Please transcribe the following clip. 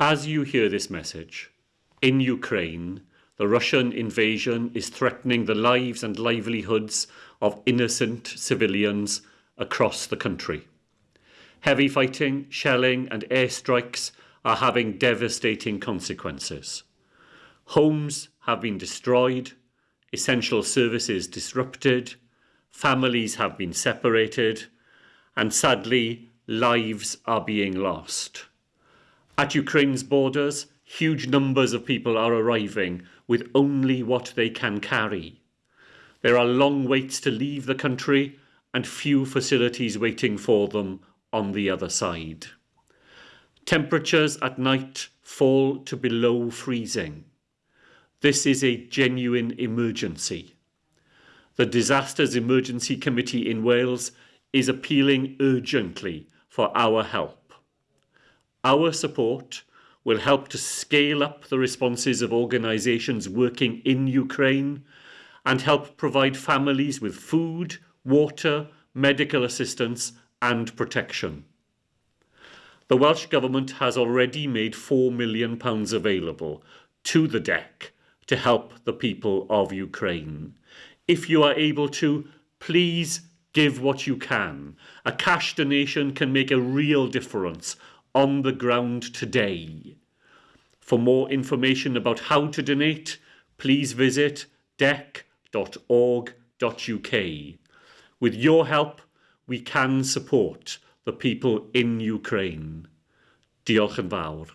As you hear this message, in Ukraine, the Russian invasion is threatening the lives and livelihoods of innocent civilians across the country. Heavy fighting, shelling and airstrikes are having devastating consequences. Homes have been destroyed, essential services disrupted, families have been separated, and sadly, lives are being lost. At Ukraine's borders, huge numbers of people are arriving with only what they can carry. There are long waits to leave the country and few facilities waiting for them on the other side. Temperatures at night fall to below freezing. This is a genuine emergency. The Disasters Emergency Committee in Wales is appealing urgently for our help. Our support will help to scale up the responses of organisations working in Ukraine and help provide families with food, water, medical assistance and protection. The Welsh Government has already made £4 million available to the DEC to help the people of Ukraine. If you are able to, please give what you can. A cash donation can make a real difference on the ground today. For more information about how to donate, please visit dec.org.uk. With your help, we can support the people in Ukraine. Diolch yn fawr.